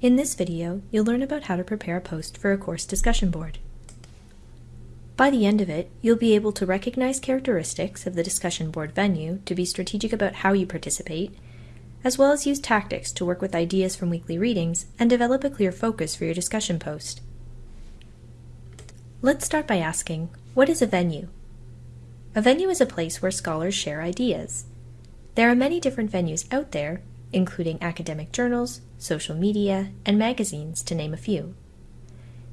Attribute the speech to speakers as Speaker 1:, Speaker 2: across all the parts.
Speaker 1: In this video, you'll learn about how to prepare a post for a course discussion board. By the end of it, you'll be able to recognize characteristics of the discussion board venue to be strategic about how you participate, as well as use tactics to work with ideas from weekly readings and develop a clear focus for your discussion post. Let's start by asking, what is a venue? A venue is a place where scholars share ideas. There are many different venues out there, including academic journals, social media, and magazines, to name a few.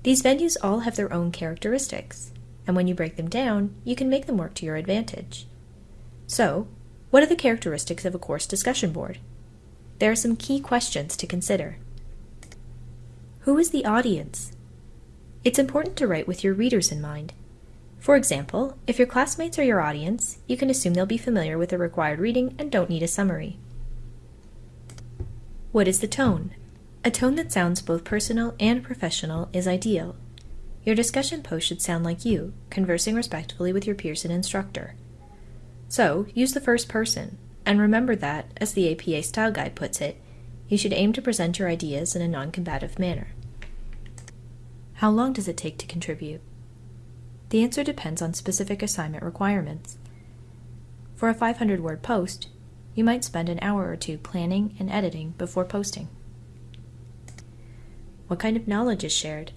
Speaker 1: These venues all have their own characteristics, and when you break them down, you can make them work to your advantage. So, what are the characteristics of a course discussion board? There are some key questions to consider. Who is the audience? It's important to write with your readers in mind. For example, if your classmates are your audience, you can assume they'll be familiar with the required reading and don't need a summary. What is the tone? A tone that sounds both personal and professional is ideal. Your discussion post should sound like you, conversing respectfully with your peers and instructor. So, use the first person, and remember that, as the APA Style Guide puts it, you should aim to present your ideas in a non-combative manner. How long does it take to contribute? The answer depends on specific assignment requirements. For a 500 word post, you might spend an hour or two planning and editing before posting. What kind of knowledge is shared?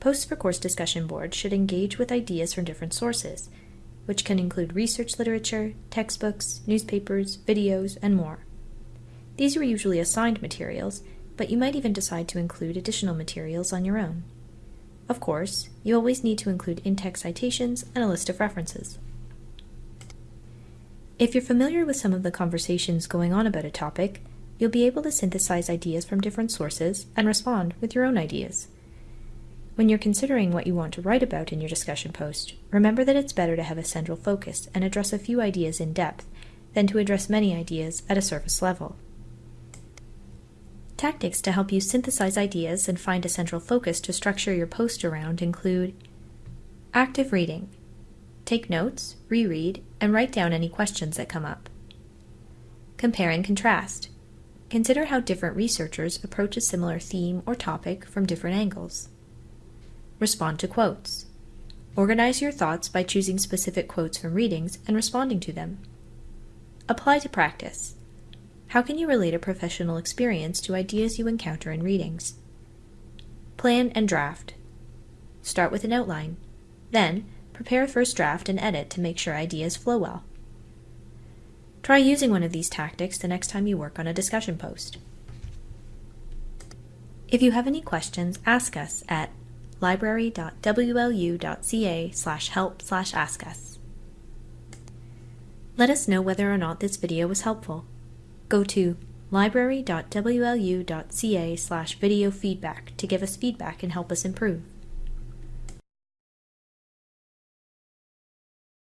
Speaker 1: Posts for course discussion boards should engage with ideas from different sources, which can include research literature, textbooks, newspapers, videos, and more. These are usually assigned materials, but you might even decide to include additional materials on your own. Of course, you always need to include in-text citations and a list of references. If you're familiar with some of the conversations going on about a topic, you'll be able to synthesize ideas from different sources and respond with your own ideas. When you're considering what you want to write about in your discussion post, remember that it's better to have a central focus and address a few ideas in depth than to address many ideas at a surface level. Tactics to help you synthesize ideas and find a central focus to structure your post around include active reading, Take notes, reread, and write down any questions that come up. Compare and contrast. Consider how different researchers approach a similar theme or topic from different angles. Respond to quotes. Organize your thoughts by choosing specific quotes from readings and responding to them. Apply to practice. How can you relate a professional experience to ideas you encounter in readings? Plan and draft. Start with an outline. Then, prepare a first draft and edit to make sure ideas flow well. Try using one of these tactics the next time you work on a discussion post. If you have any questions, ask us at library.wlu.ca slash help slash ask us. Let us know whether or not this video was helpful. Go to library.wlu.ca slash video feedback to give us feedback and help us improve.